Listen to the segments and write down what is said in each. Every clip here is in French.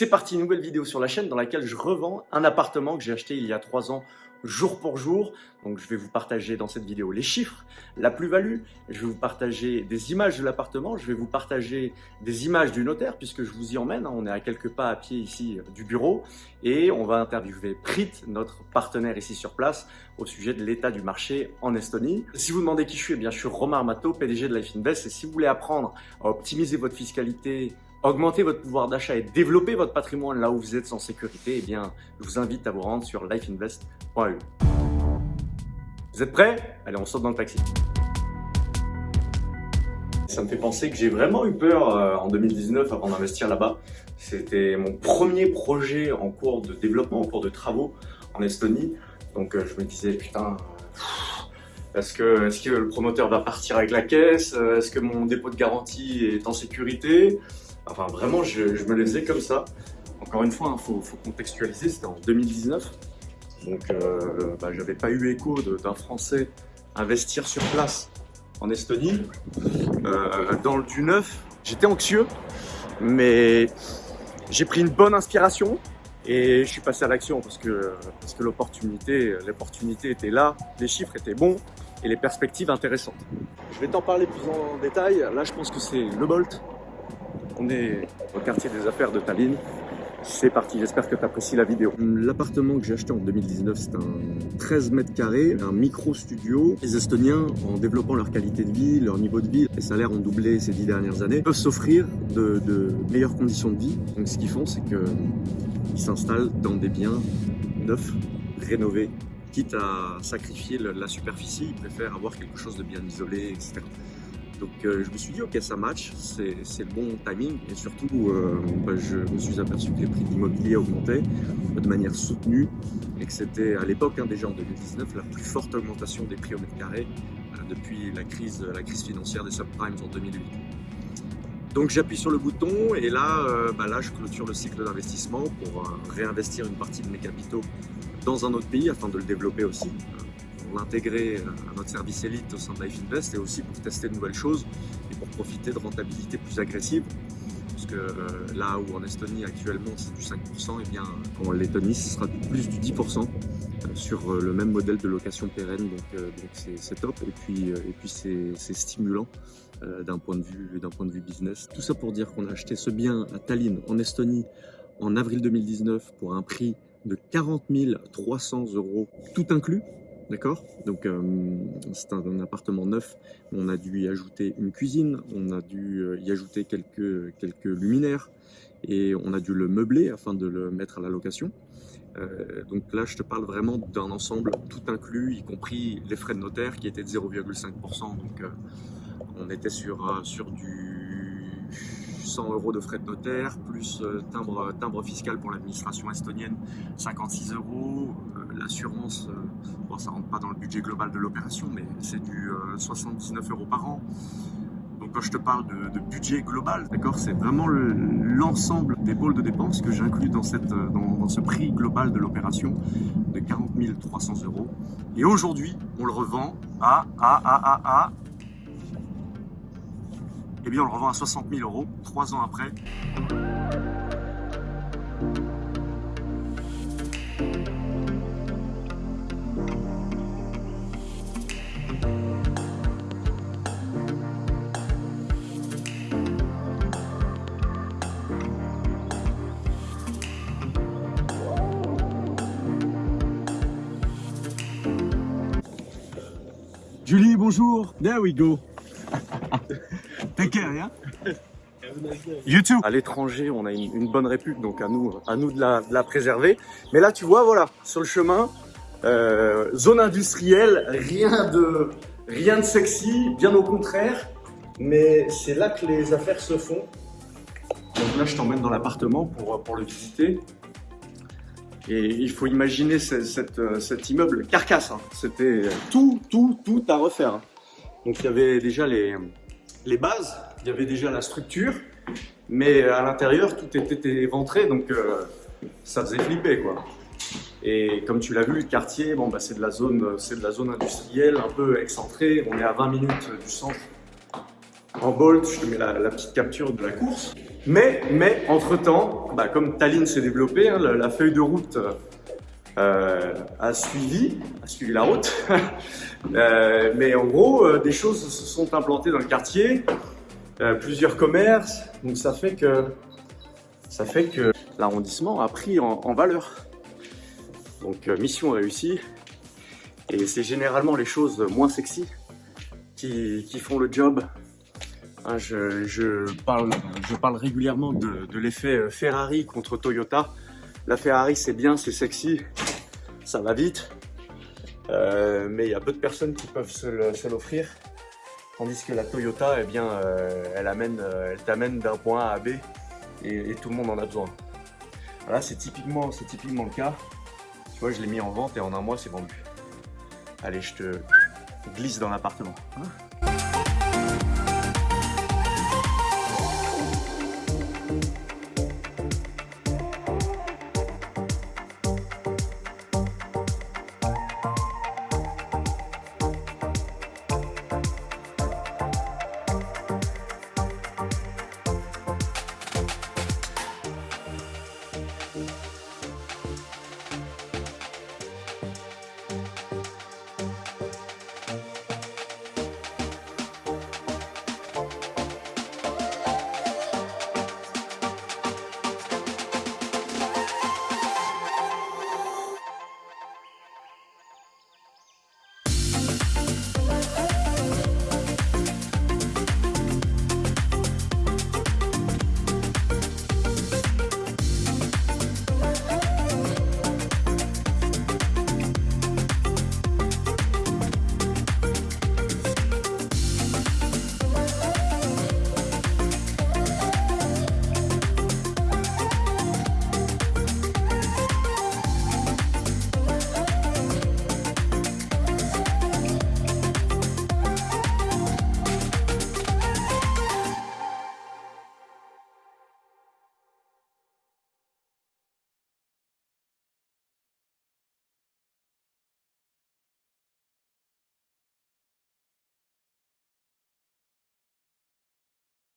C'est parti, nouvelle vidéo sur la chaîne dans laquelle je revends un appartement que j'ai acheté il y a trois ans jour pour jour. Donc je vais vous partager dans cette vidéo les chiffres, la plus-value, je vais vous partager des images de l'appartement, je vais vous partager des images du notaire puisque je vous y emmène, hein. on est à quelques pas à pied ici euh, du bureau et on va interviewer Prit, notre partenaire ici sur place, au sujet de l'état du marché en Estonie. Si vous demandez qui je suis, eh bien je suis Romain Armato, PDG de Life Invest et si vous voulez apprendre à optimiser votre fiscalité augmenter votre pouvoir d'achat et développer votre patrimoine là où vous êtes sans sécurité, eh bien, je vous invite à vous rendre sur lifeinvest.eu. Vous êtes prêts? Allez, on saute dans le taxi. Ça me fait penser que j'ai vraiment eu peur euh, en 2019 avant d'investir là-bas. C'était mon premier projet en cours de développement, en cours de travaux en Estonie. Donc euh, je me disais, putain, est-ce que, le promoteur va partir avec la caisse? Est-ce que mon dépôt de garantie est en sécurité? Enfin, vraiment, je, me les faisais comme ça. Encore une fois, il hein, faut, contextualiser, c'était en 2019. Donc, euh, bah, j'avais pas eu écho d'un Français investir sur place en Estonie, euh, dans le du neuf. J'étais anxieux, mais j'ai pris une bonne inspiration et je suis passé à l'action parce que, parce que l'opportunité était là, les chiffres étaient bons et les perspectives intéressantes. Je vais t'en parler plus en détail. Là, je pense que c'est le Bolt on est au quartier des affaires de Tallinn. C'est parti, j'espère que tu apprécies la vidéo. L'appartement que j'ai acheté en 2019, c'est un 13 mètres carrés, un micro-studio. Les Estoniens, en développant leur qualité de vie, leur niveau de vie, les salaires ont doublé ces dix dernières années, peuvent s'offrir de, meilleures conditions de vie. Donc ce qu'ils font, c'est qu'ils s'installent dans des biens neufs, rénovés, quitte à sacrifier la superficie, ils préfèrent avoir quelque chose de bien isolé, etc. Donc euh, je me suis dit, ok, ça match, c'est le bon timing. Et surtout, euh, bah, je me suis aperçu que les prix de l'immobilier augmentaient de manière soutenue et que c'était à l'époque, hein, déjà en 2019, la plus forte augmentation des prix au mètre carré euh, depuis la crise, la crise financière des subprimes en 2008. Donc j'appuie sur le bouton et là, bah, là je clôture le cycle d'investissement pour réinvestir une partie de mes capitaux dans un autre pays afin de le développer aussi l'intégrer à notre service élite au sein de Life Invest et aussi pour tester de nouvelles choses et pour profiter de rentabilité plus agressive. Parce que euh, là où en Estonie actuellement c'est du 5%, et eh bien en Lettonie ce sera plus du 10% euh, sur euh, le même modèle de location pérenne, donc c'est top et puis, et puis c'est stimulant d'un point, point de vue business. Tout ça pour dire qu'on a acheté ce bien à Tallinn en Estonie en avril 2019 pour un prix de 40 300 euros tout inclus, D'accord Donc euh, c'est un, appartement neuf, on a dû y ajouter une cuisine, on a dû euh, y ajouter quelques, quelques luminaires et on a dû le meubler afin de le mettre à la location. Euh, donc là, je te parle vraiment d'un ensemble tout inclus, y compris les frais de notaire qui étaient de 0,5%. Donc on était sur, sur du 100 euros de frais de notaire, plus timbre, timbre fiscal pour l'administration estonienne, 56 euros, l'assurance, euh, bon, ça rentre pas dans le budget global de l'opération, mais c'est du 79 euh, euros par an. Donc quand je te parle de, budget global, d'accord, c'est vraiment l'ensemble des pôles de dépenses que j'inclus dans, euh, dans, dans, ce prix global de l'opération de 40 300 euros. Et aujourd'hui, on le revend à, à, à, à, à, eh bien on le revend à 60 000 euros, trois ans après. Bonjour. There we go. Take care, yeah? YouTube. À l'étranger, on a une, bonne réputation, donc à nous, à nous de la, préserver. Mais là, tu vois, voilà, sur le chemin, euh, zone industrielle, rien de, rien de sexy, bien au contraire. Mais c'est là que les affaires se font. Donc là, je t'emmène dans l'appartement pour, pour le visiter. Et il faut imaginer euh, cet immeuble carcasse. Hein. C'était tout, tout, tout à refaire. Donc il y avait déjà les, les bases, il y avait déjà la structure, mais à l'intérieur tout était éventré, donc euh, ça faisait flipper quoi. Et comme tu l'as vu, le quartier, bon, bah, c'est de, la zone, de la zone industrielle, un peu excentrée. On est à 20 minutes du centre en bolt, je te mets la, petite capture de la course. Mais, mais entre-temps, bah, comme Tallinn s'est développé, hein, la, feuille de route euh, a suivi, a suivi la route. euh, mais en gros, euh, des choses se sont implantées dans le quartier, euh, plusieurs commerces, donc ça fait que ça fait que l'arrondissement a pris en, valeur. Donc mission réussie. Et c'est généralement les choses moins sexy qui, qui font le job Hein, je, parle, je parle régulièrement de, l'effet euh, Ferrari contre Toyota. La Ferrari, c'est bien, c'est sexy, ça va vite, euh, mais il y a peu de personnes qui peuvent se l'offrir. Tandis que la Toyota, eh bien, euh, elle, amène, elle t'amène d'un point A à B et, tout le monde en a besoin. Voilà, c'est typiquement, typiquement le cas. Tu vois, je l'ai mis en vente et en un mois, c'est vendu. Allez, je te glisse dans l'appartement. Hein.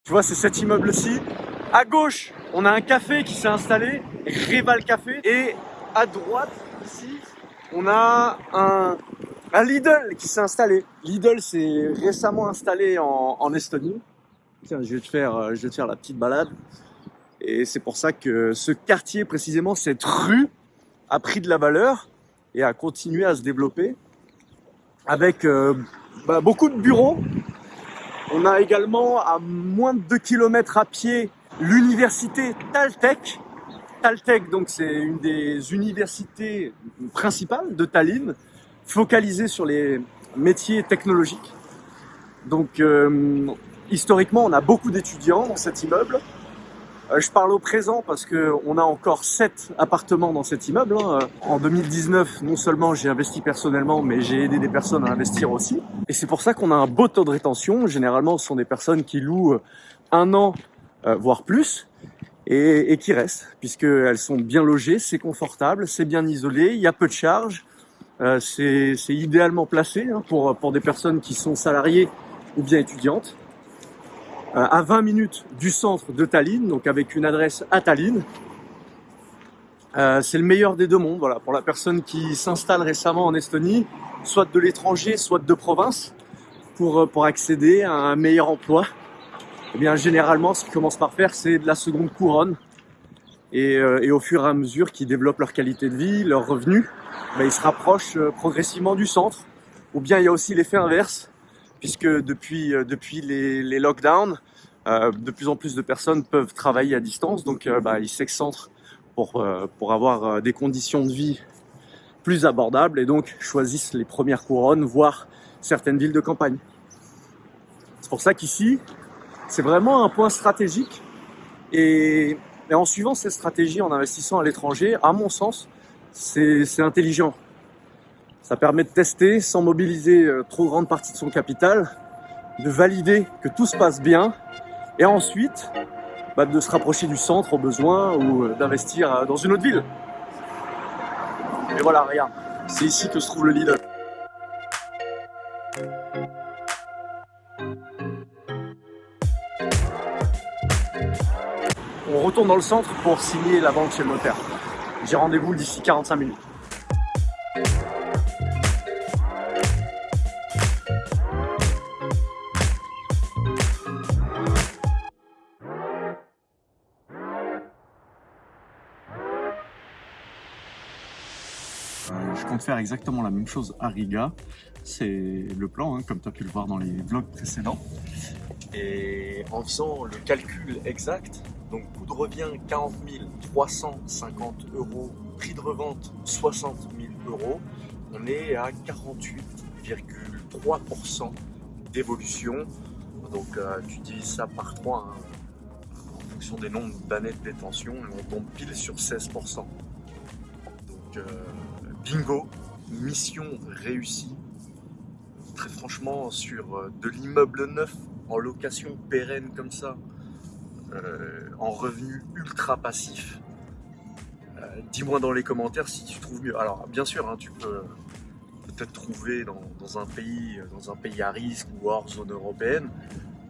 Tu vois, c'est cet immeuble-ci. À gauche, on a un café qui s'est installé, Rival Café. Et à droite, ici, on a un, Lidl qui s'est installé. Lidl s'est récemment installé en, Estonie. Tiens, je vais, te faire, euh, je vais te faire la petite balade. Et c'est pour ça que ce quartier, précisément, cette rue, a pris de la valeur et a continué à se développer avec euh, bah, beaucoup de bureaux on a également à moins de 2 km à pied l'université Taltech. Taltech, donc c'est une des universités principales de Tallinn, focalisée sur les métiers technologiques. Donc euh, historiquement, on a beaucoup d'étudiants dans cet immeuble. Euh, je parle au présent parce qu'on a encore 7 appartements dans cet immeuble. Hein. En 2019, non seulement j'ai investi personnellement, mais j'ai aidé des personnes à investir aussi. Et c'est pour ça qu'on a un beau taux de rétention. Généralement, ce sont des personnes qui louent un an, euh, voire plus, et, qui restent, puisqu'elles sont bien logées, c'est confortable, c'est bien isolé, il y a peu de charges, euh, c'est idéalement placé hein, pour, pour des personnes qui sont salariées ou bien étudiantes. Euh, à 20 minutes du centre de Tallinn, donc avec une adresse à Tallinn. Euh, c'est le meilleur des deux mondes, voilà, pour la personne qui s'installe récemment en Estonie, soit de l'étranger, soit de province, pour, euh, pour accéder à un meilleur emploi. Eh bien, généralement, ce qu'ils commencent par faire, c'est de la seconde couronne. Et, et, au fur et à mesure qu'ils développent leur qualité de vie, leurs revenus, ben, ils se rapprochent progressivement du centre. Ou bien il y a aussi l'effet inverse, puisque depuis, euh, depuis les, lockdowns, euh, de plus en plus de personnes peuvent travailler à distance, donc euh, bah, ils s'excentrent pour, pour avoir des conditions de vie plus abordables et donc choisissent les premières couronnes, voire certaines villes de campagne. C'est pour ça qu'ici, c'est vraiment un point stratégique et, et, en suivant ces stratégies, en investissant à l'étranger, à mon sens, c'est intelligent. Ça permet de tester sans mobiliser euh, trop grande partie de son capital, de valider que tout se passe bien et ensuite bah, de se rapprocher du centre au besoin ou euh, d'investir euh, dans une autre ville. Et voilà, regarde, c'est ici que se trouve le leader. On retourne dans le centre pour signer la banque chez le notaire. J'ai rendez-vous d'ici 45 minutes. Je compte faire exactement la même chose à Riga. C'est le plan, hein, comme tu as pu le voir dans les vlogs précédents. Et en faisant le calcul exact, donc coût de revient 40 350 euros, prix de revente 60 000 euros, on est à 48,3% d'évolution. Donc euh, tu divises ça par 3 hein, en fonction des nombres d'années de détention et on tombe pile sur 16%. Donc euh, bingo, mission réussie. Très franchement, sur euh, de l'immeuble neuf en location pérenne comme ça, euh, en revenu ultra passif, euh, dis-moi dans les commentaires si tu trouves mieux. Alors bien sûr, hein, tu peux peut-être trouver dans, un pays, dans un pays à risque ou hors zone européenne,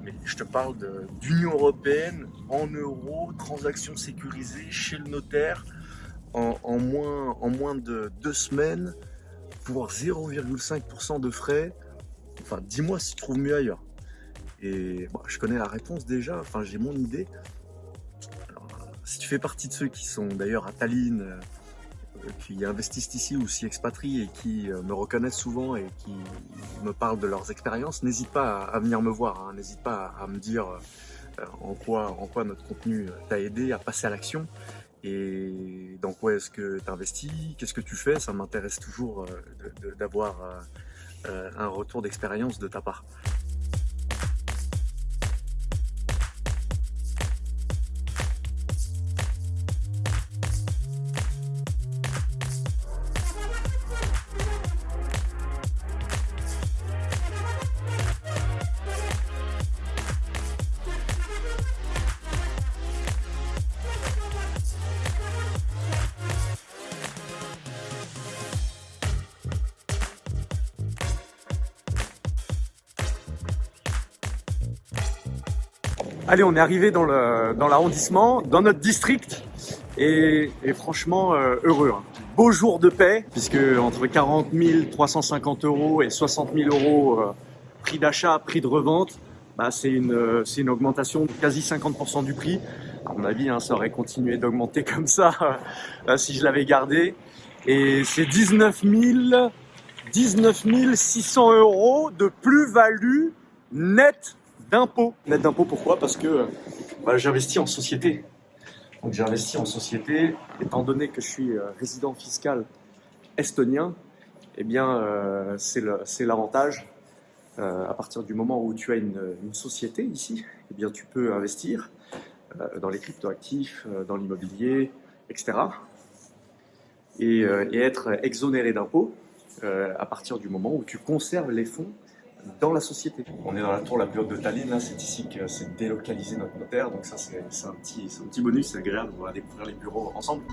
mais je te parle d'Union Européenne, en euros, transactions sécurisées chez le notaire, en, moins, en moins de deux semaines, pour 0,5% de frais. Enfin, dis-moi si tu trouves mieux ailleurs. Et je connais la réponse déjà, enfin j'ai mon idée. si tu fais partie de ceux qui sont d'ailleurs à Tallinn, euh, qui investissent ici ou s'y expatrient et qui euh, me reconnaissent souvent et qui me parlent de leurs expériences, n'hésite pas à, venir me voir, hein. n'hésite pas à, me dire euh, en, quoi, en quoi notre contenu t'a aidé à passer à l'action et dans quoi est-ce que tu investis, qu'est-ce que tu fais, ça m'intéresse toujours d'avoir un retour d'expérience de ta part. Allez, on est arrivé dans l'arrondissement, dans, dans, notre district, et, franchement euh, heureux. Hein. Beau jour de paix, puisque entre 40 350 euros et 60 000 euros euh, prix d'achat, prix de revente, bah, c'est une, euh, une augmentation de quasi 50% du prix. À mon avis, hein, ça aurait continué d'augmenter comme ça si je l'avais gardé. Et c'est 19 19 600 euros de plus-value nette d'impôt. Net d'impôt, pourquoi? Parce que j'investis en société. Donc j'ai investi en société, étant donné que je suis euh, résident fiscal estonien, eh bien euh, c'est l'avantage. Euh, à partir du moment où tu as une, société ici, eh bien tu peux investir dans les cryptoactifs, dans l'immobilier, etc. Et, et, être exonéré d'impôts à partir du moment où tu conserves les fonds dans la société. On est dans la tour la plus de Tallinn, c'est ici que s'est délocalisé notre notaire, donc ça c'est un, petit, un petit bonus, c'est agréable, on va découvrir les bureaux ensemble.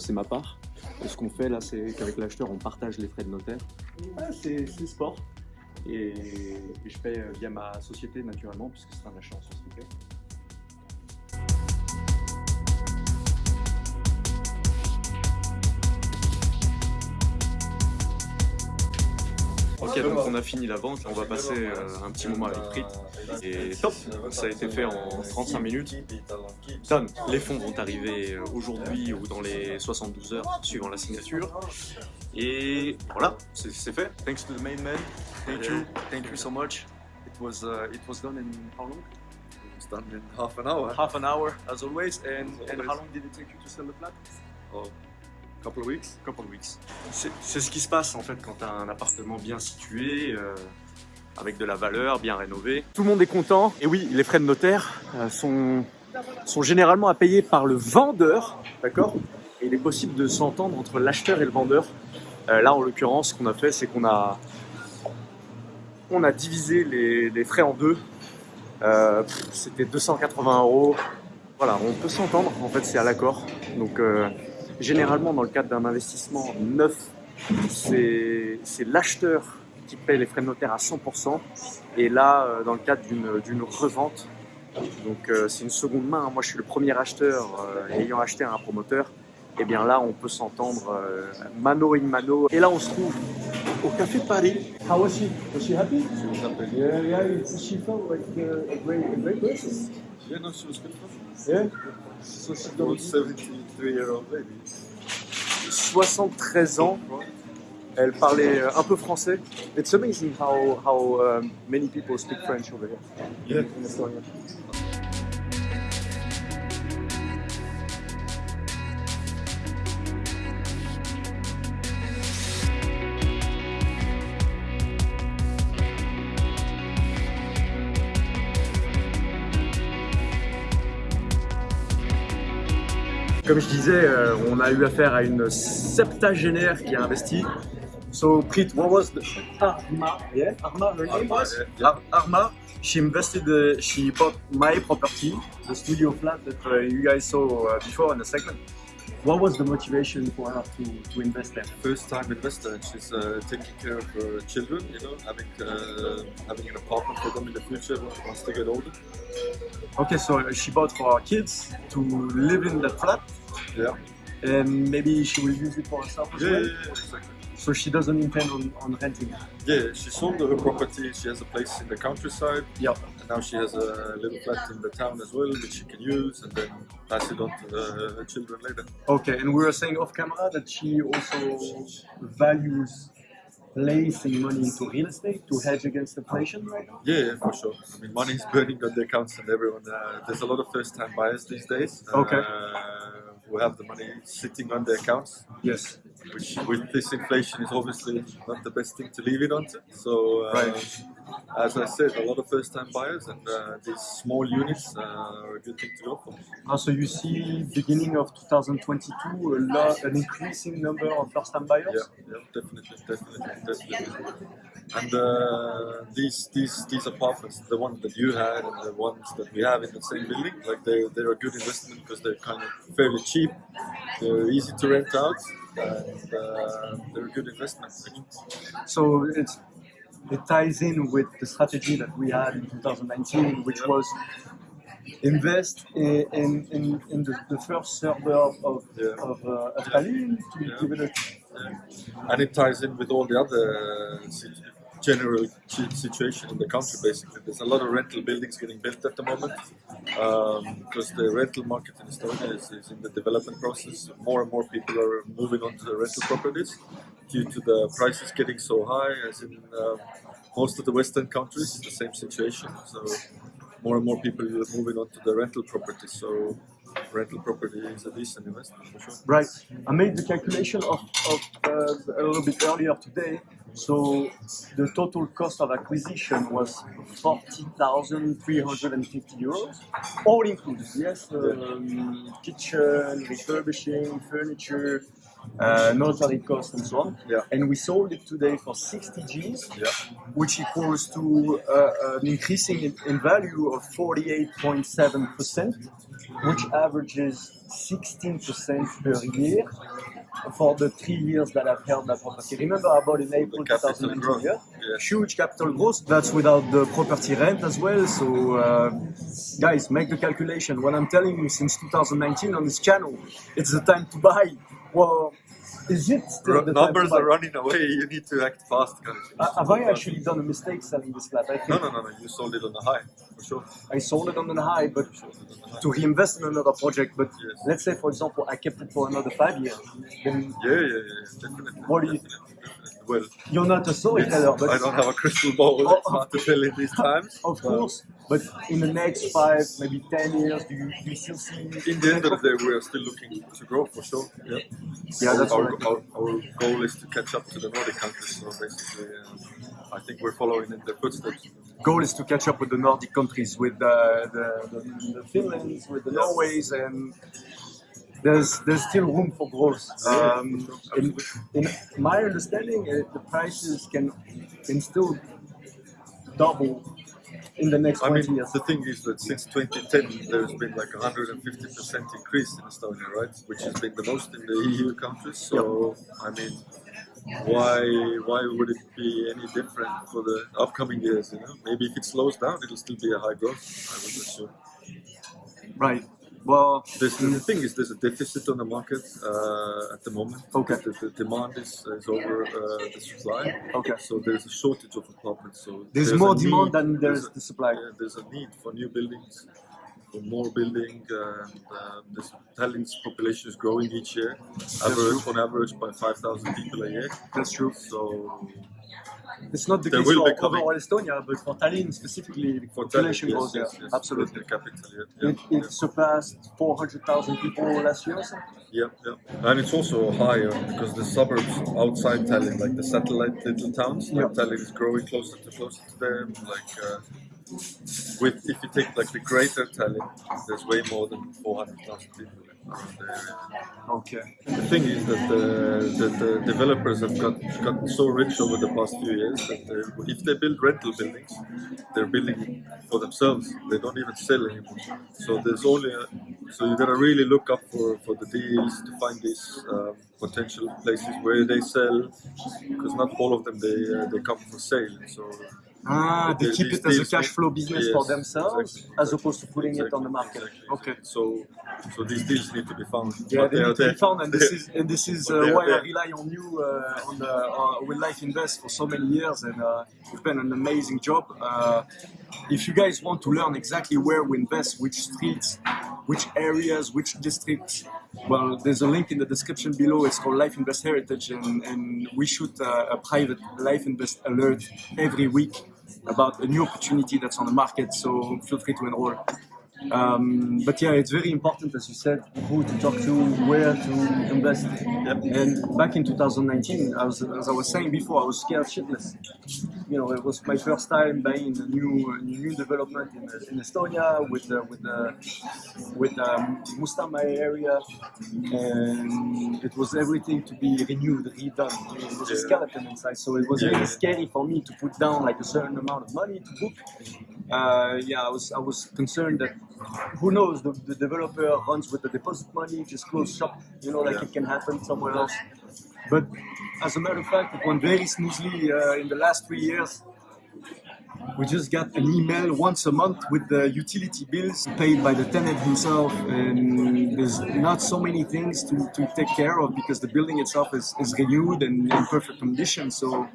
C'est ma part. Ce qu'on fait là, c'est qu'avec l'acheteur, on partage les frais de notaire. Ah, c'est sport. Et, je paye via ma société naturellement, puisque c'est un achat en société. Ok, donc on a fini la vente, on va passer euh, un petit moment avec Prit. Et top, ça a été fait en 35 minutes. Done. Les fonds vont arriver euh, aujourd'hui ou dans les 72 heures suivant la signature. Et voilà, c'est fait. Thanks to the main man. Thank you. Thank you so much. It was uh, it was done in how long? It was done in half an hour. Half an hour, as always. And, and how long did it take you to sell the flat? Oh, couple weeks. couple of weeks. C'est ce qui se passe en fait quand tu as un appartement bien situé, euh, avec de la valeur, bien rénové. Tout le monde est content. Et oui, les frais de notaire euh, sont, sont généralement à payer par le vendeur, d'accord? Et il est possible de s'entendre entre l'acheteur et le vendeur. Euh, là, en l'occurrence, ce qu'on a fait, c'est qu'on a, on a divisé les, les frais en deux. C'était 280 euros. Voilà, on peut s'entendre. En fait, c'est à l'accord. Donc, généralement, dans le cadre d'un investissement neuf, c'est l'acheteur qui paye les frais de notaire à 100%. Et là, euh, dans le cadre d'une revente, donc euh, c'est une seconde main. Moi, je suis le premier acheteur euh, ayant acheté à un promoteur. Et bien là, on peut s'entendre euh, mano in mano. Et là, on se trouve au Café Paris. How was she? Was she happy? She was happy. Yeah, yeah. She felt like uh, a great, a great person. Yeah, no, she was good. Yeah. So she She told was 73 year old lady. 73 ans. Elle parlait euh, un peu français. It's amazing how, how um, many people speak French over here. Yeah. in Estonia. Comme je disais, euh, on a eu affaire à une septagénaire qui a investi. So, Prit, what was the Arma? Yeah, Arma, her name was? Arma. She invested, uh, she bought my property, the studio flat that uh, you guys saw uh, before in the segment. What was the motivation for her to, to invest there? First time investor, she's uh, taking care of her children, you know, having uh, having an apartment for them in the future once they get older. Okay, so she bought for her kids to live in the flat, Yeah. and maybe she will use it for herself as Yeah, well. yeah, yeah, exactly. So she doesn't intend on, on renting. Yeah, she sold her property. She has a place in the countryside. Yeah. And now she has a little flat in the town as well, which she can use and then pass it on to the, her children later. Okay, and we were saying off camera that she also values placing money into real estate to hedge against inflation right now. Yeah, yeah, for sure. I mean, money is burning on the accounts, and everyone. Uh, there's a lot of first-time buyers these days. Okay. Who have the money sitting on their accounts, Yes. which with this inflation is obviously not the best thing to leave it on. So, uh, Right. as I said, a lot of first-time buyers, and uh, these small units uh, are a good thing to go for. Uh, so you see, beginning of 2022, a lot, an increasing number of first-time buyers. Yeah, yeah, definitely, definitely, definitely. And uh, these these these apartments, the one that you had and the ones that we have in the same building, like they they're a good investment because they're kind of fairly cheap, they're easy to rent out, and uh, they're a good investment. So it's it ties in with the strategy that we had in 2019, which was invest in in, in, in the, the first suburb of Yeah. of, uh, of Tallinn to Yeah. give it a Yeah. And it ties in with all the other sit- general situation in the country. Basically, there's a lot of rental buildings getting built at the moment um, because the rental market in Estonia is, is in the development process. More and more people are moving on to the rental properties due to the prices getting so high. As in um, most of the Western countries, it's the same situation. So more and more people are moving on to the rental properties. So rental property is a decent investment for sure. Right. I made the calculation of, of uh, a little bit earlier today. So the total cost of acquisition was 40,350 euros, all included. Yes, um, kitchen, refurbishing, furniture, uh, notary costs, and so on. Yeah. And we sold it today for 60 Gs, Yeah. which equals to uh, an increasing in, in value of 48.7%, which averages 16% per year for the three years that I've held that property. Remember, I bought in April capital 2019. Yeah? Yeah. Huge capital growth. That's without the property rent as well. So, uh, guys, make the calculation. What I'm telling you since 2019 on this channel, it's the time to buy. Well, is it still the numbers are running away. You need to act fast. Of. Uh, Have I actually done a mistake selling this flat? I think No, no, no, no. You sold it on the high for sure. I sold it on the high, but You sold it on the high. to reinvest in another project. But Yes. let's say, for example, I kept it for another five years. Then Yeah, yeah, yeah, definitely. What do you- definitely. Well. You're not a storyteller, but I don't have a crystal ball. Oh, to tell in these times. of but course. But in the next five, maybe ten years, do you, do you still see? In the end of the day, we are still looking to grow for sure. Yeah, Yeah, that's our, right. our, our goal is to catch up to the Nordic countries. So basically, uh, I think we're following in their footsteps. goal is to catch up with the Nordic countries, with the the, the, the Finlands, with the Norways, and there's there's still room for growth. Um, in, in my understanding, uh, the prices can can still double in the next I 20 mean, years. the thing is that since 2010, there's been like a 150% increase in Estonia, right? Which has been the most in the EU countries. So, I mean, why why would it be any different for the upcoming years? You know, maybe if it slows down, it'll still be a high growth. I would assume. Right. Well, There's, the thing is, there's a deficit on the market uh, at the moment. Okay. The, the demand is, is over uh, the supply. Okay. So there's a shortage of apartments. So there's, more demand need- than there's a- the supply. there's a need for new buildings, for more building, and the Tallinn's population is growing each year, average on average by 5,000 people a year. That's true. So It's not the There case for overall Estonia, but for Tallinn specifically, the for population Tallinn, yes, yes, yes, absolutely. the capital. Yeah, yeah, It, it surpassed 400,000 people last year. or something. yeah, yeah. And it's also higher because the suburbs outside Tallinn, like the satellite little towns, like Yeah. Tallinn is growing closer to closer to them. Like uh, with if you take like the greater Tallinn, there's way more than 400,000 people around the area. Okay. The thing is that the, the, the developers have got gotten so rich over the past few years that if they build rental buildings, they're building for themselves. They don't even sell anymore. So there's only a, so you gotta really look up for, for the deals to find these um, potential places where they sell because not all of them they uh, they come for sale. So Ah, they keep it as a cash flow business for themselves exactly, as exactly, opposed to putting it on the market. exactly, Okay. So so these deals need to be found. Yeah, they are need to be found, and this is and this is uh, why I rely on you uh, on the, uh, with Life Invest for so many years, and uh, you've done an amazing job. Uh, if you guys want to learn exactly where we invest, which streets, which areas, which districts, well, there's a link in the description below. It's called Life Invest Heritage, and, and we shoot uh, a private Life Invest alert every week about a new opportunity that's on the market. So feel free to enroll. Um, but yeah, it's very important, as you said, who to talk to, where to invest. And back in 2019, I was, as I was saying before, I was scared shitless. You know, it was my first time buying a new new development in, in Estonia with uh, with uh, with um, area, and it was everything to be renewed, redone. It was a skeleton inside, so it was Yeah. really scary for me to put down like a certain amount of money to book. Uh, yeah, I was I was concerned that who knows the, the developer runs with the deposit money, just close shop. You know, like Yeah. it can happen somewhere else. But as a matter of fact, it went very smoothly uh, in the last three years. We just got an email once a month with the utility bills paid by the tenant himself, and there's not so many things to, to take care of because the building itself is, is renewed and in perfect condition. So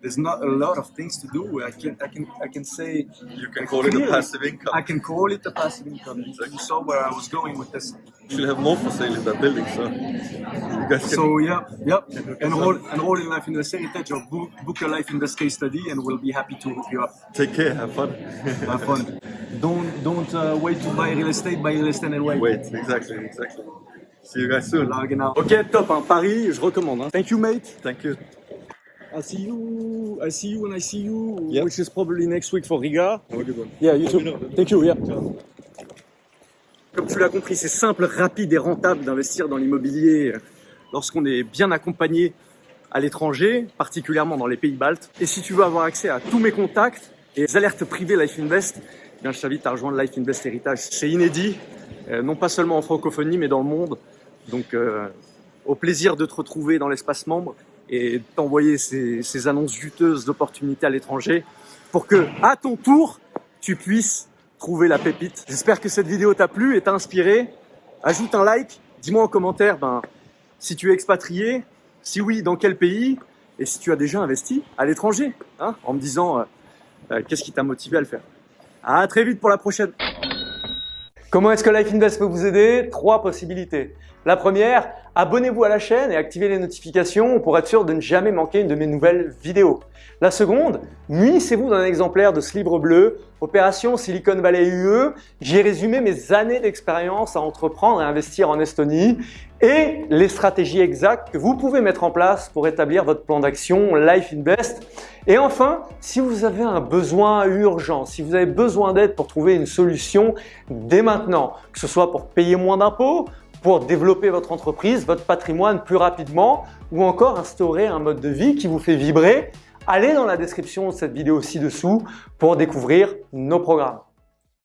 there's not a lot of things to do. I can I can I can say You can call it a passive income. I can call it a passive income. You saw where I was going with this. You should have more for sale in that building, so you guys can. So yeah, yep. Enroll, enroll in Life Invest Heritage or book, book a Life Invest case study, and we'll be happy to hook you up. Take care, have fun. Have fun. Don't uh, wait to buy real estate. Buy real estate and wait. Wait, exactly, exactly. See you guys soon. Ok, top. Hein. Paris, je recommande. Hein. Thank you, mate. Thank you. I see you. I see you when I see you, Yep. which is probably next week for Riga. Have a good one. Yeah, you too. Thank you. Yeah. Comme tu l'as compris, c'est simple, rapide et rentable d'investir dans l'immobilier lorsqu'on est bien accompagné à l'étranger, particulièrement dans les pays baltes. Et si tu veux avoir accès à tous mes contacts et les alertes privées Life Invest, je t'invite à rejoindre Life Invest Heritage. C'est inédit, euh, non pas seulement en francophonie, mais dans le monde. Donc, euh, au plaisir de te retrouver dans l'espace membre et t'envoyer ces, ces annonces juteuses d'opportunités à l'étranger pour que, à ton tour, tu puisses trouver la pépite. J'espère que cette vidéo t'a plu et t'a inspiré. Ajoute un like, dis-moi en commentaire ben, si tu es expatrié, si oui, dans quel pays, et si tu as déjà investi à l'étranger, hein, en me disant euh, qu'est-ce qui t'a motivé à le faire. À très vite pour la prochaine. Comment est-ce que Life Invest peut vous aider? Trois possibilités. La première, abonnez-vous à la chaîne et activez les notifications pour être sûr de ne jamais manquer une de mes nouvelles vidéos. La seconde, munissez-vous d'un exemplaire de ce livre bleu, Opération Silicon Valley UE. J'ai résumé mes années d'expérience à entreprendre et investir en Estonie et les stratégies exactes que vous pouvez mettre en place pour établir votre plan d'action Life Invest. Et enfin, si vous avez un besoin urgent, si vous avez besoin d'aide pour trouver une solution dès maintenant, que ce soit pour payer moins d'impôts, pour développer votre entreprise, votre patrimoine plus rapidement ou encore instaurer un mode de vie qui vous fait vibrer, allez dans la description de cette vidéo ci-dessous pour découvrir nos programmes.